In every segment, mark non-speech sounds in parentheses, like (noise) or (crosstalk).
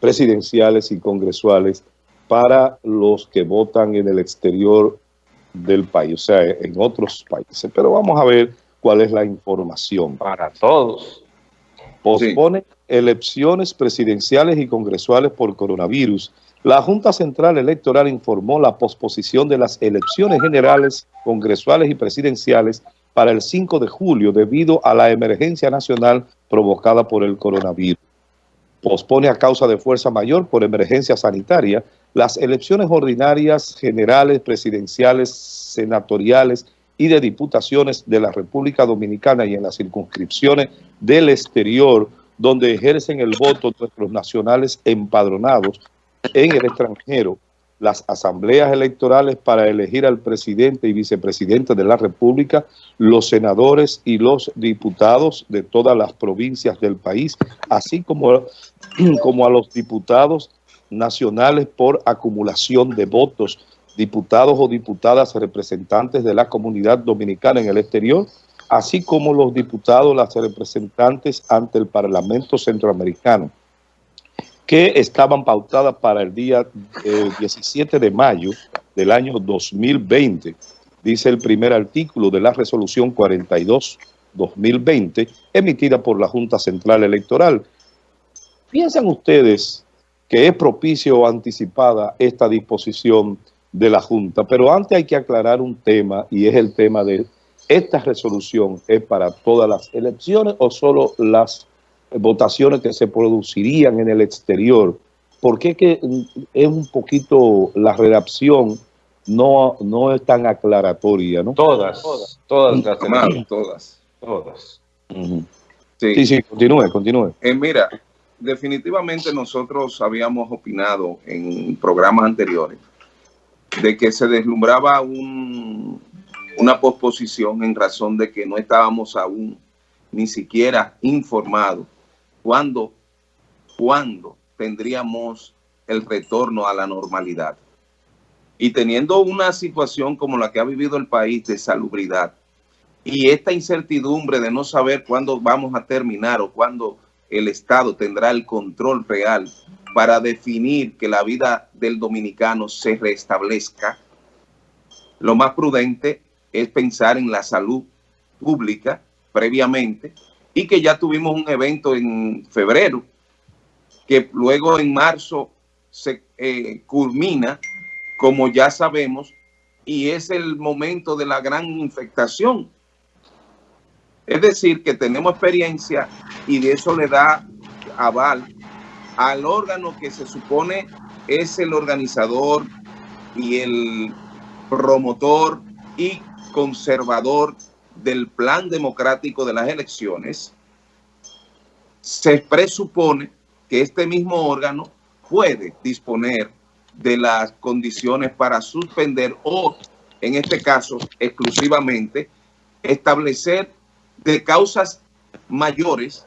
presidenciales y congresuales para los que votan en el exterior del país, o sea, en otros países. Pero vamos a ver cuál es la información. Para todos. Pospone elecciones presidenciales y congresuales por coronavirus. La Junta Central Electoral informó la posposición de las elecciones generales, congresuales y presidenciales para el 5 de julio debido a la emergencia nacional provocada por el coronavirus. Pospone a causa de fuerza mayor por emergencia sanitaria las elecciones ordinarias, generales, presidenciales, senatoriales y de diputaciones de la República Dominicana y en las circunscripciones del exterior donde ejercen el voto nuestros nacionales empadronados en el extranjero las asambleas electorales para elegir al presidente y vicepresidente de la República, los senadores y los diputados de todas las provincias del país, así como, (clears throat) como a los diputados nacionales por acumulación de votos, diputados o diputadas representantes de la comunidad dominicana en el exterior, así como los diputados, las representantes ante el Parlamento Centroamericano que estaban pautadas para el día 17 de mayo del año 2020, dice el primer artículo de la resolución 42-2020, emitida por la Junta Central Electoral. ¿Piensan ustedes que es propicio o anticipada esta disposición de la Junta? Pero antes hay que aclarar un tema, y es el tema de esta resolución, ¿es para todas las elecciones o solo las votaciones que se producirían en el exterior. ¿Por qué que es un poquito la redacción no, no es tan aclaratoria? ¿no? Todas, todas, todas, todas. todas. sí. sí, continúe, continúe. Eh, mira, definitivamente nosotros habíamos opinado en programas anteriores de que se deslumbraba un, una posposición en razón de que no estábamos aún ni siquiera informados ¿Cuándo, cuándo tendríamos el retorno a la normalidad? Y teniendo una situación como la que ha vivido el país de salubridad y esta incertidumbre de no saber cuándo vamos a terminar o cuándo el Estado tendrá el control real para definir que la vida del dominicano se restablezca, lo más prudente es pensar en la salud pública previamente y que ya tuvimos un evento en febrero, que luego en marzo se eh, culmina, como ya sabemos, y es el momento de la gran infectación. Es decir, que tenemos experiencia y de eso le da aval al órgano que se supone es el organizador y el promotor y conservador del plan democrático de las elecciones, se presupone que este mismo órgano puede disponer de las condiciones para suspender o, en este caso, exclusivamente, establecer de causas mayores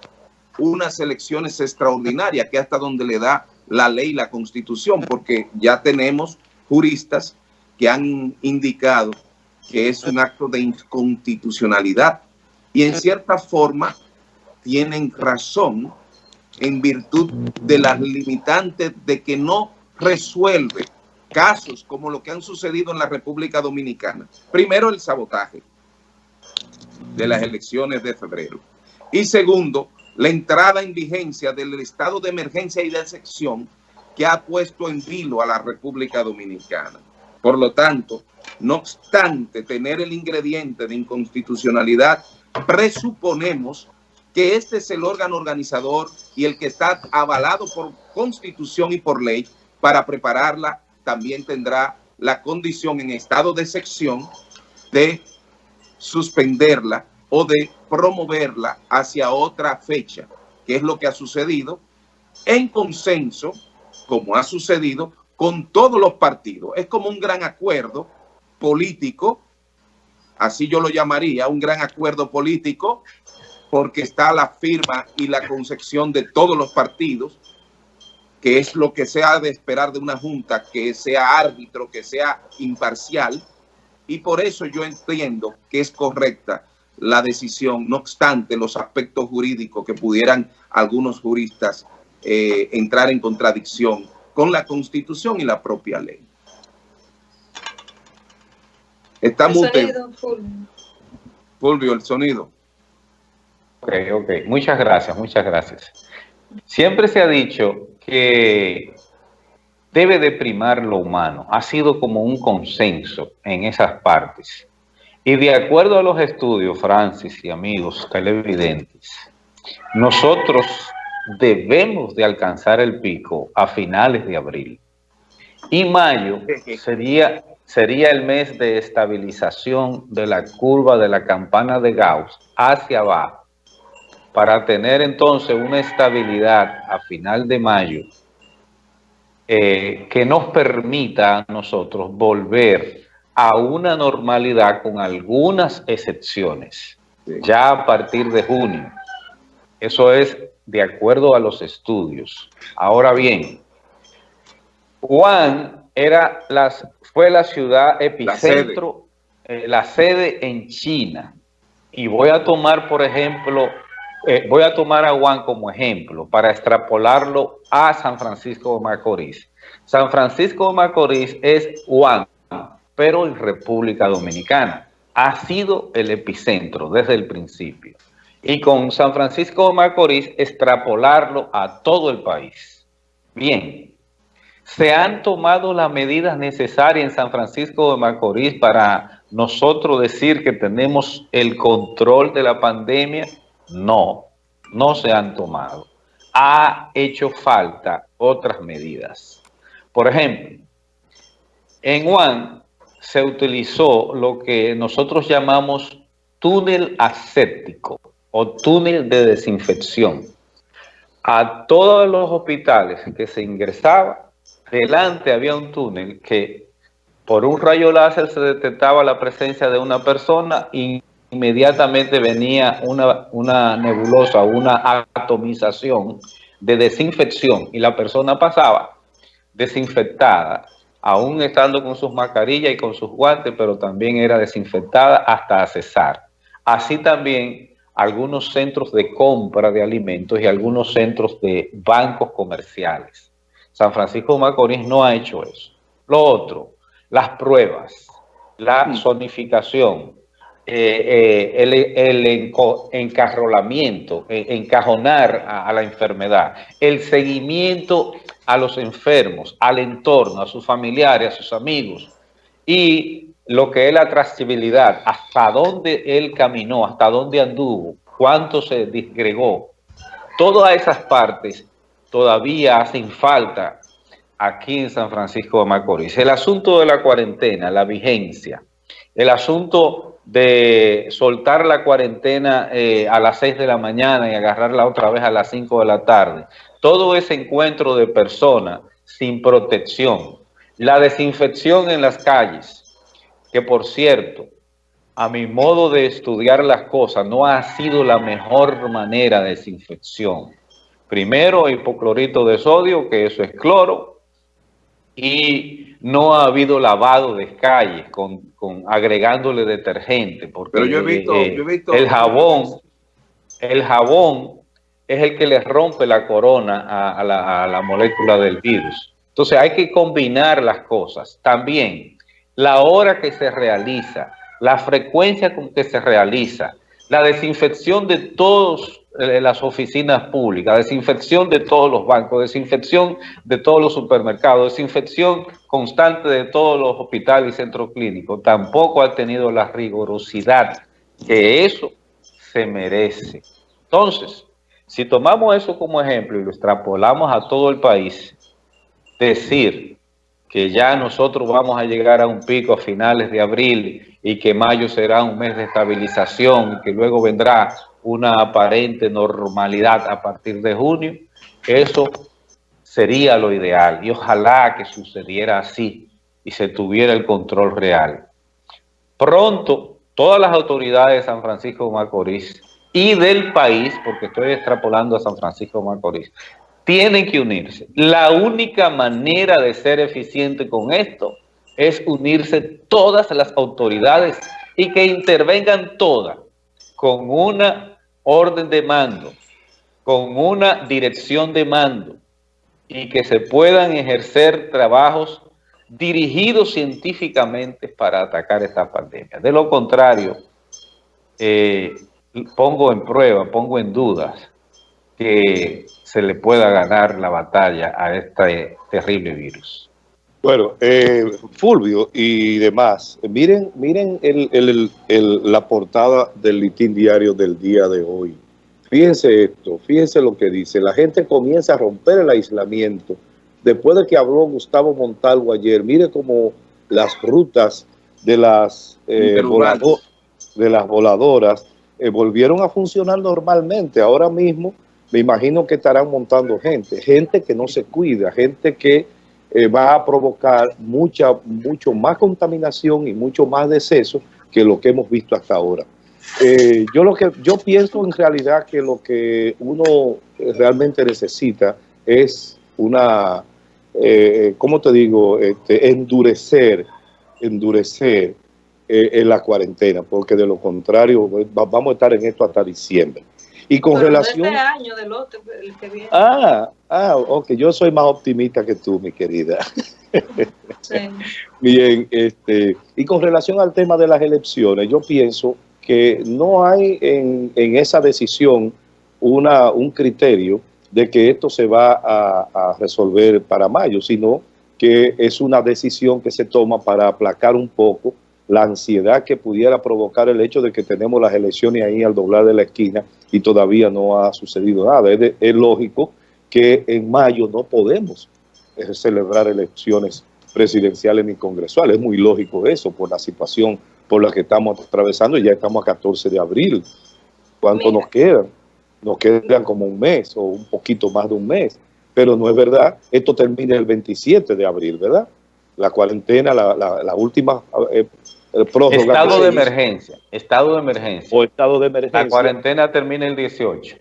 unas elecciones extraordinarias, que hasta donde le da la ley y la constitución, porque ya tenemos juristas que han indicado que es un acto de inconstitucionalidad y en cierta forma tienen razón en virtud de las limitantes de que no resuelve casos como lo que han sucedido en la República Dominicana. Primero, el sabotaje de las elecciones de febrero. Y segundo, la entrada en vigencia del estado de emergencia y de excepción que ha puesto en vilo a la República Dominicana. Por lo tanto, no obstante tener el ingrediente de inconstitucionalidad, presuponemos que este es el órgano organizador y el que está avalado por constitución y por ley. Para prepararla, también tendrá la condición en estado de sección de suspenderla o de promoverla hacia otra fecha, que es lo que ha sucedido en consenso, como ha sucedido con todos los partidos. Es como un gran acuerdo político, así yo lo llamaría, un gran acuerdo político, porque está la firma y la concepción de todos los partidos, que es lo que se ha de esperar de una junta, que sea árbitro, que sea imparcial, y por eso yo entiendo que es correcta la decisión, no obstante los aspectos jurídicos que pudieran algunos juristas eh, entrar en contradicción con la Constitución y la propia ley. Estamos... Fulvio, el sonido. Ok, ok. Muchas gracias, muchas gracias. Siempre se ha dicho que debe de primar lo humano. Ha sido como un consenso en esas partes. Y de acuerdo a los estudios, Francis y amigos televidentes, nosotros debemos de alcanzar el pico a finales de abril. Y mayo sería, sería el mes de estabilización de la curva de la campana de Gauss hacia abajo para tener entonces una estabilidad a final de mayo eh, que nos permita a nosotros volver a una normalidad con algunas excepciones, ya a partir de junio. Eso es de acuerdo a los estudios. Ahora bien, Juan era las, fue la ciudad epicentro, la sede. Eh, en China. Y voy a tomar, por ejemplo, eh, voy a tomar a Juan como ejemplo para extrapolarlo a San Francisco de Macorís. San Francisco de Macorís es Juan, pero en República Dominicana. Ha sido el epicentro desde el principio. Y con San Francisco de Macorís extrapolarlo a todo el país. Bien, se han tomado las medidas necesarias en San Francisco de Macorís para nosotros decir que tenemos el control de la pandemia no, no se han tomado. Ha hecho falta otras medidas. Por ejemplo, en Wuhan se utilizó lo que nosotros llamamos túnel aséptico o túnel de desinfección. A todos los hospitales que se ingresaba, delante había un túnel que por un rayo láser se detectaba la presencia de una persona y inmediatamente venía una, una nebulosa, una atomización de desinfección y la persona pasaba desinfectada, aún estando con sus mascarillas y con sus guantes, pero también era desinfectada hasta cesar. Así también algunos centros de compra de alimentos y algunos centros de bancos comerciales. San Francisco de Macorís no ha hecho eso. Lo otro, las pruebas, la mm. zonificación, eh, eh, el, encarrolamiento, eh, encajonar a, la enfermedad, el seguimiento a los enfermos, al entorno, a sus familiares, a sus amigos, y lo que es la trazabilidad, hasta dónde él caminó, hasta dónde anduvo, cuánto se disgregó, todas esas partes todavía hacen falta aquí en San Francisco de Macorís. El asunto de la cuarentena, la vigencia, el asunto de soltar la cuarentena eh, a las 6 de la mañana y agarrarla otra vez a las 5 de la tarde. Todo ese encuentro de personas sin protección. La desinfección en las calles, que por cierto, a mi modo de estudiar las cosas, no ha sido la mejor manera de desinfección. Primero, hipoclorito de sodio, que eso es cloro, y no ha habido lavado de calles con, agregándole detergente. Porque Pero yo he visto, eh, el jabón, el jabón es el que le rompe la corona a, la, a la molécula del virus. Entonces hay que combinar las cosas. También la hora que se realiza, la frecuencia con que se realiza, la desinfección de todos eh, las oficinas públicas, desinfección de todos los bancos, desinfección de todos los supermercados, desinfección constante de todos los hospitales y centros clínicos, tampoco ha tenido la rigurosidad que eso se merece. Entonces, si tomamos eso como ejemplo y lo extrapolamos a todo el país, decir que ya nosotros vamos a llegar a un pico a finales de abril y que mayo será un mes de estabilización y que luego vendrá una aparente normalidad a partir de junio, eso sería lo ideal y ojalá que sucediera así y se tuviera el control real. Pronto, todas las autoridades de San Francisco de Macorís y del país, porque estoy extrapolando a San Francisco de Macorís, tienen que unirse. La única manera de ser eficiente con esto es unirse todas las autoridades y que intervengan todas con una orden de mando con una dirección de mando y que se puedan ejercer trabajos dirigidos científicamente para atacar esta pandemia. De lo contrario, eh, pongo en prueba, pongo en dudas que se le pueda ganar la batalla a este terrible virus. Bueno, eh, Fulvio y demás, miren miren la portada del litín diario del día de hoy. Fíjense esto, fíjense lo que dice. La gente comienza a romper el aislamiento. Después de que habló Gustavo Montalvo ayer, mire cómo las rutas de las, eh, de las voladoras eh, volvieron a funcionar normalmente. Ahora mismo me imagino que estarán montando gente, gente que no se cuida, gente que eh, va a provocar mucha, mucho más contaminación y mucho más deceso que lo que hemos visto hasta ahora. Eh, yo lo que yo pienso en realidad que lo que uno realmente necesita es una, eh, ¿cómo te digo? Este, endurecer, endurecer en la cuarentena, porque de lo contrario vamos a estar en esto hasta diciembre. Y con relación... Este año, del otro, el que viene. Ah, ah, ok, yo soy más optimista que tú, mi querida. (laughs) Bien, este, y con relación al tema de las elecciones, yo pienso que no hay en, en esa decisión una, un criterio de que esto se va a, a resolver para mayo, sino que es una decisión que se toma para aplacar un poco la ansiedad que pudiera provocar el hecho de que tenemos las elecciones ahí al doblar de la esquina y todavía no ha sucedido nada. Es, lógico que en mayo no podemos eh, celebrar elecciones presidenciales ni congresuales. Es muy lógico eso por la situación por la que estamos atravesando y ya estamos a 14 de abril. ¿Cuánto nos quedan? Nos quedan como un mes o un poquito más de un mes. Pero no es verdad, esto termina el 27 de abril, ¿verdad? La cuarentena, la, la última eh, Estado de emergencia. Estado de emergencia. O estado de emergencia. La cuarentena termina el 18.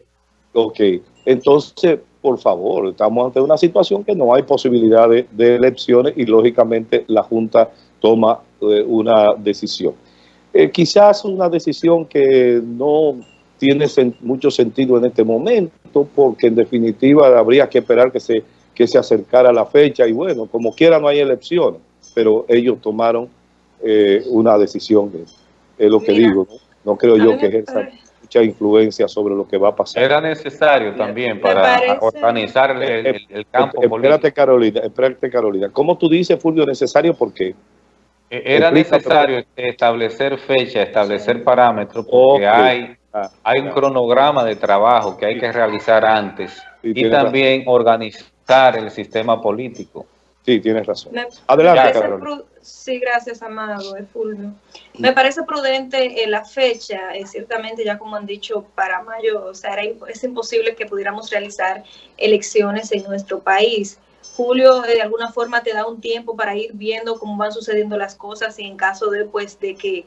Ok. Entonces, por favor, estamos ante una situación que no hay posibilidad de, elecciones y lógicamente la Junta toma eh, una decisión. Eh, quizás una decisión que no tiene mucho sentido en este momento porque en definitiva habría que esperar que se, que se acercara la fecha y bueno, como quiera no hay elecciones, pero ellos tomaron eh, una decisión, es lo que digo, ¿no? creo yo que ejerza mucha influencia sobre lo que va a pasar. Era necesario también para organizar el, el, el campo espérate, Carolina, espérate, Carolina. ¿Cómo tú dices, Fulvio, necesario? ¿Por qué? E, era necesario establecer fecha, establecer parámetros, porque hay, ah, hay un cronograma de trabajo que hay que realizar antes y también organizar el sistema político. Sí, tienes razón. Adelante, Sí, gracias, Amado, es Fulvio. Me parece prudente eh, la fecha, eh, ciertamente ya como han dicho, para mayo, o sea, es imposible que pudiéramos realizar elecciones en nuestro país. Julio eh, de alguna forma te da un tiempo para ir viendo cómo van sucediendo las cosas y en caso de, pues, de que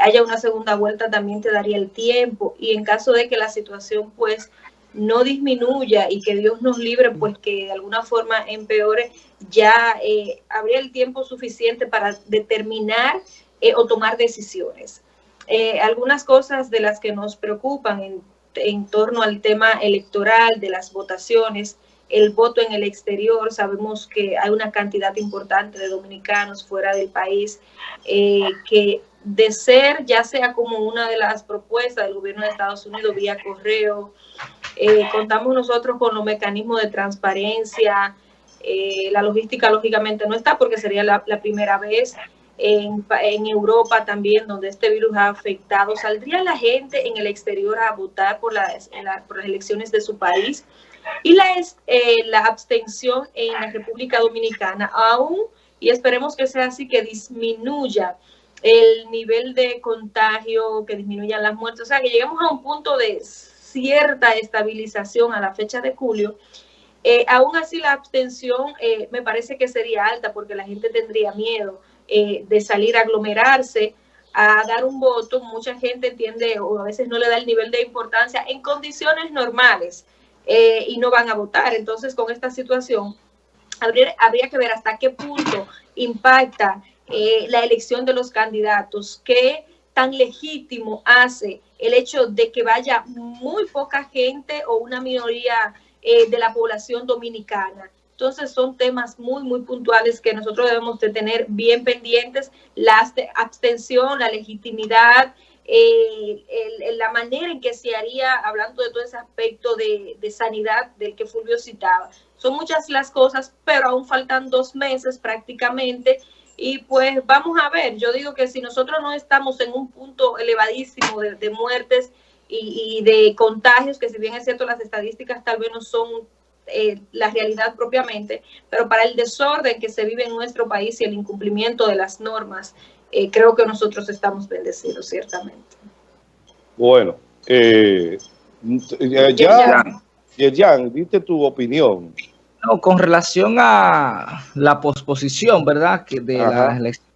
haya una segunda vuelta también te daría el tiempo y en caso de que la situación pues no disminuya y que Dios nos libre, pues que de alguna forma empeore, ya eh, habría el tiempo suficiente para determinar eh, o tomar decisiones. Eh, algunas cosas de las que nos preocupan en, en, torno al tema electoral, de las votaciones, el voto en el exterior, sabemos que hay una cantidad importante de dominicanos fuera del país que de ser ya sea como una de las propuestas del gobierno de Estados Unidos vía correo, contamos nosotros con los mecanismos de transparencia, eh, la logística lógicamente no está porque sería la, primera vez en, Europa también donde este virus ha afectado. ¿Saldría la gente en el exterior a votar por las, por las elecciones de su país? Y la, eh, la abstención en la República Dominicana aún, y esperemos que sea así, que disminuya el nivel de contagio, que disminuyan las muertes, o sea, que lleguemos a un punto de cierta estabilización a la fecha de julio, eh, aún así la abstención eh, me parece que sería alta porque la gente tendría miedo eh, de salir a aglomerarse, a dar un voto. Mucha gente entiende o a veces no le da el nivel de importancia en condiciones normales y no van a votar. Entonces, con esta situación, habría, habría que ver hasta qué punto impacta la elección de los candidatos, qué tan legítimo hace el hecho de que vaya muy poca gente o una minoría eh, de la población dominicana. Entonces son temas muy, muy puntuales que nosotros debemos de tener bien pendientes, la abstención, la legitimidad, eh, la manera en que se haría, hablando de todo ese aspecto de, de, sanidad del que Fulvio citaba. Son muchas las cosas, pero aún faltan dos meses prácticamente y pues vamos a ver, yo digo que si nosotros no estamos en un punto elevadísimo de, muertes y, de contagios, que si bien es cierto las estadísticas tal vez no son eh, la realidad propiamente, pero para el desorden que se vive en nuestro país y el incumplimiento de las normas, eh, creo que nosotros estamos bendecidos, ciertamente. Bueno, eh, ya, ya, ya, diste tu opinión. No, con relación a la posposición, ¿verdad? Que de las elecciones,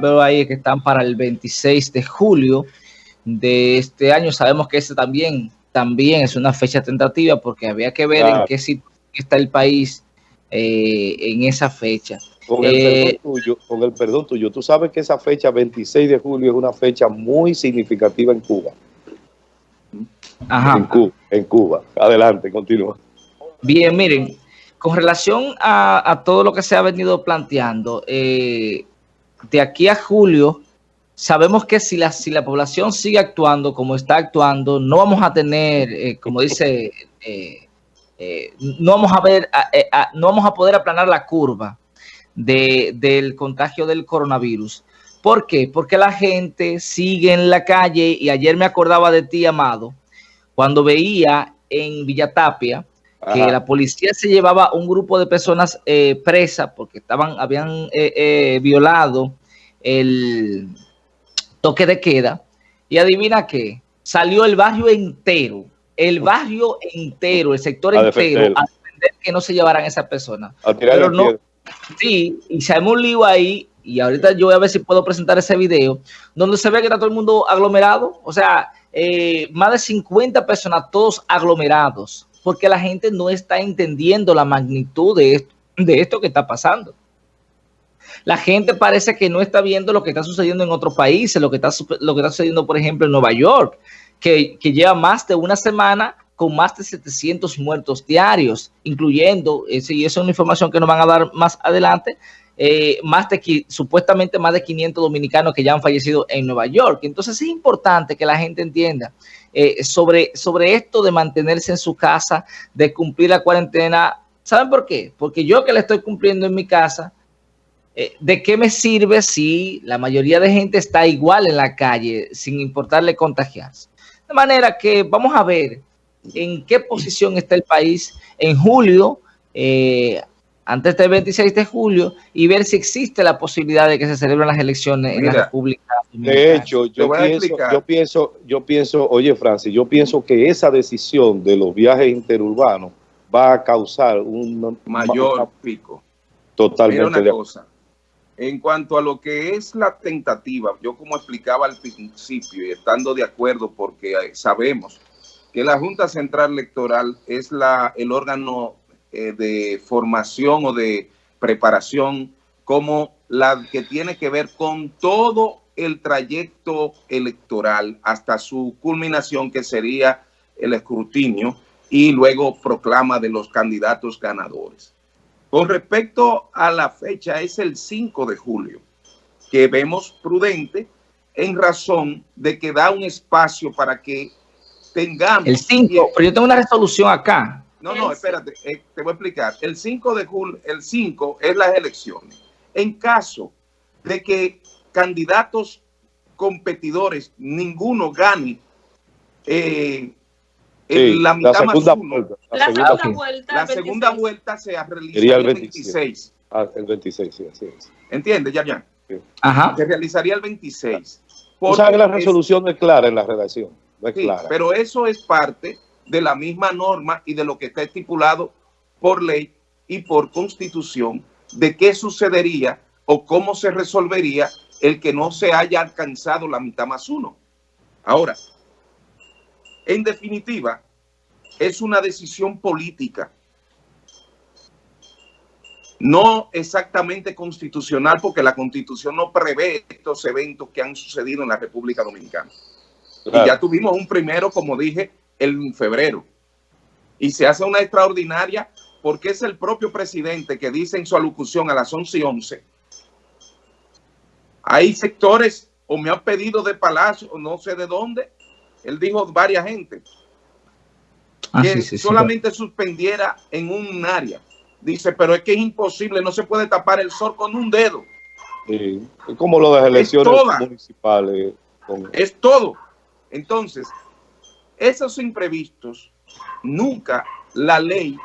veo ahí que están para el 26 de julio de este año. Sabemos que ese también, también es una fecha tentativa porque había que ver en qué sitio está el país eh, en esa fecha. Con el, eh, perdón tuyo, con el perdón tuyo, tú sabes que esa fecha 26 de julio es una fecha muy significativa en Cuba. Ajá. En Cuba. En Cuba. Adelante, continúa. Bien, miren, con relación a, todo lo que se ha venido planteando, eh, de aquí a julio, sabemos que si la, si la población sigue actuando como está actuando, no vamos a tener, eh, como dice, eh, no vamos a ver, no vamos a poder aplanar la curva del contagio del coronavirus. ¿Por qué? Porque la gente sigue en la calle y ayer me acordaba de ti, Amado, cuando veía en Villatapia que la policía se llevaba un grupo de personas eh, presas porque estaban, habían eh, eh, violado el toque de queda. Y adivina qué, salió el barrio entero, el barrio entero, el sector entero, a defender que no se llevaran esas personas. Pero no, sí, y se un lío ahí, y ahorita yo voy a ver si puedo presentar ese video, donde se ve que está todo el mundo aglomerado, o sea, más de 50 personas, todos aglomerados porque la gente no está entendiendo la magnitud de esto, de esto que está pasando. La gente parece que no está viendo lo que está sucediendo en otros países, lo que está, lo que está sucediendo, por ejemplo, en Nueva York, que, lleva más de una semana con más de 700 muertos diarios, incluyendo, y esa es una información que nos van a dar más adelante, eh, más de supuestamente más de 500 dominicanos que ya han fallecido en Nueva York. Entonces es importante que la gente entienda eh, sobre, sobre esto de mantenerse en su casa, de cumplir la cuarentena. ¿Saben por qué? Porque yo que la estoy cumpliendo en mi casa, eh, ¿de qué me sirve si la mayoría de gente está igual en la calle sin importarle contagiarse? De manera que vamos a ver en qué posición está el país en julio. Eh, antes del 26 de julio y ver si existe la posibilidad de que se celebren las elecciones en la República De hecho, yo pienso, yo pienso, yo pienso, oye Francis, yo pienso que esa decisión de los viajes interurbanos va a causar un mayor pico. Totalmente. Mira una cosa, en cuanto a lo que es la tentativa, yo como explicaba al principio y estando de acuerdo porque sabemos que la Junta Central Electoral es la, el órgano eh, de formación o de preparación como la que tiene que ver con todo el trayecto electoral hasta su culminación que sería el escrutinio y luego proclama de los candidatos ganadores. Con respecto a la fecha, es el 5 de julio, que vemos prudente en razón de que da un espacio para que tengamos... El 5, pero yo tengo una resolución acá no, no, espérate, eh, te voy a explicar. El 5 de julio, el 5 es las elecciones. En caso de que candidatos competidores, ninguno gane eh, la mitad más uno, la, segunda, vuelta, la segunda vuelta se realizaría el 26. Ah, el 26, sí, así es. ¿Entiendes, ya, ya? Ajá. Se realizaría el 26. Tú sabes que la resolución es, clara en la redacción. es sí, clara. pero eso es parte de la misma norma y de lo que está estipulado por ley y por constitución de qué sucedería o cómo se resolvería el que no se haya alcanzado la mitad más uno. Ahora, en definitiva, es una decisión política. no exactamente constitucional, porque la constitución no prevé estos eventos que han sucedido en la República Dominicana. Y ya tuvimos un primero, como dije, en febrero. Y se hace una extraordinaria porque es el propio presidente que dice en su alocución a las 11 y 11, hay sectores, o me han pedido de Palacio, o no sé de dónde, él dijo varias gente, ah, que solamente suspendiera en un área. Dice, pero es que es imposible, no se puede tapar el sol con un dedo. Sí, como lo de las elecciones municipales. Es todo. Entonces, esos imprevistos, nunca la ley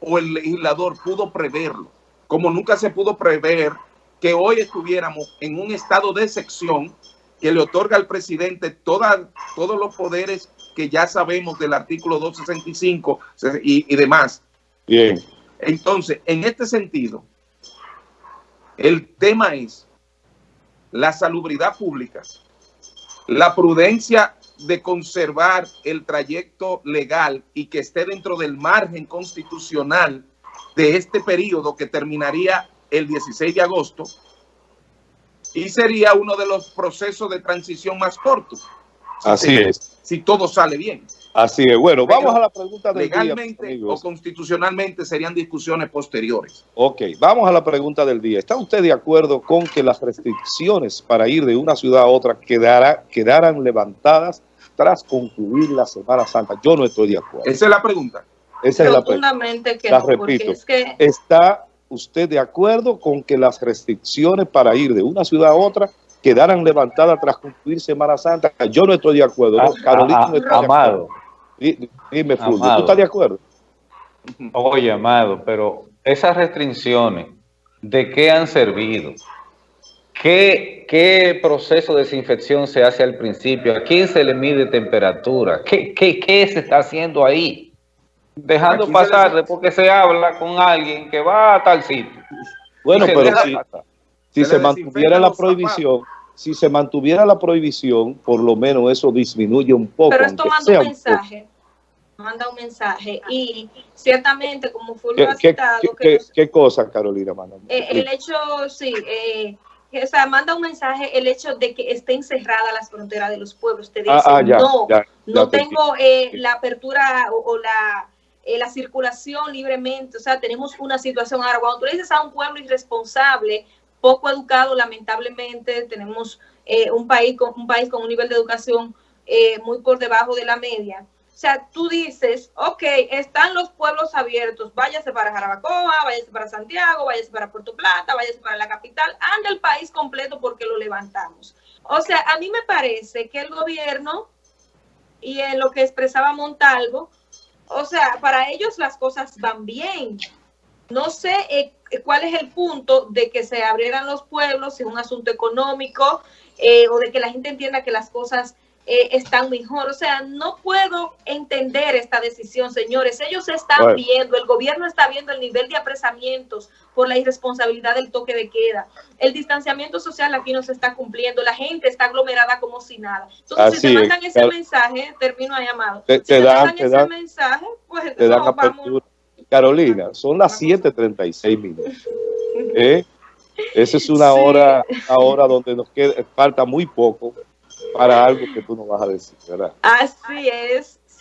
o el legislador pudo preverlo, como nunca se pudo prever que hoy estuviéramos en un estado de excepción que le otorga al presidente toda, todos los poderes que ya sabemos del artículo 265 y, y demás. Bien. Entonces, en este sentido, el tema es la salubridad pública, la prudencia de conservar el trayecto legal y que esté dentro del margen constitucional de este periodo que terminaría el 16 de agosto y sería uno de los procesos de transición más cortos. Así es. Si todo sale bien. Así es. Bueno, vamos a la pregunta del día. Legalmente o constitucionalmente serían discusiones posteriores. Ok, vamos a la pregunta del día. ¿Está usted de acuerdo con que las restricciones para ir de una ciudad a otra quedara, quedaran levantadas tras concluir la Semana Santa? Yo no estoy de acuerdo. Esa es la pregunta. Esa es la pregunta. Que la repito. ¿Está usted de acuerdo con que las restricciones para ir de una ciudad a otra quedaran levantadas tras concluir Semana Santa? Yo no estoy de acuerdo. Ah, Carolina ah, no está amado. Dime, Fulvio, ¿tú estás de acuerdo? Oye, Amado, pero esas restricciones, ¿de qué han servido? ¿Qué, ¿Qué, proceso de desinfección se hace al principio? ¿A quién se le mide temperatura? ¿Qué, qué, qué se está haciendo ahí? Dejando pasar de porque se habla con alguien que va a tal sitio. Bueno, pero si, si se, mantuviera la prohibición, si se mantuviera la prohibición, por lo menos eso disminuye un poco. Pero esto manda un mensaje, manda un mensaje y ciertamente como Fulvio ha citado... ¿qué, qué, cosa, Carolina? Manda? Eh, el hecho, sí, eh, o sea, manda un mensaje el hecho de que estén cerradas las fronteras de los pueblos. Te ah, dice, ah, no, no tengo eh, la apertura o, la, eh, la circulación libremente. O sea, tenemos una situación ahora. Cuando tú le dices a un pueblo irresponsable, poco educado, lamentablemente, tenemos eh, un, país con, un país con un nivel de educación muy por debajo de la media o sea, tú dices, ok, están los pueblos abiertos, váyase para Jarabacoa, váyase para Santiago, váyase para Puerto Plata, váyase para la capital, anda el país completo porque lo levantamos. O sea, a mí me parece que el gobierno, y en lo que expresaba Montalvo, o sea, para ellos las cosas van bien. No sé eh, cuál es el punto de que se abrieran los pueblos, si es un asunto económico, eh, o de que la gente entienda que las cosas eh, están mejor. O sea, no puedo entender esta decisión, señores. Ellos están viendo, el gobierno está viendo el nivel de apresamientos por la irresponsabilidad del toque de queda. El distanciamiento social aquí no se está cumpliendo. La gente está aglomerada como si nada. Entonces, si te mandan ese mensaje, termino a llamado. Te, si te, dan, ese mensaje, pues te dan vamos. Carolina, son las 7.36 minutos. (laughs) ¿Eh? Esa es una hora, ahora donde nos queda, falta muy poco para algo que tú no vas a decir, ¿verdad? Así es.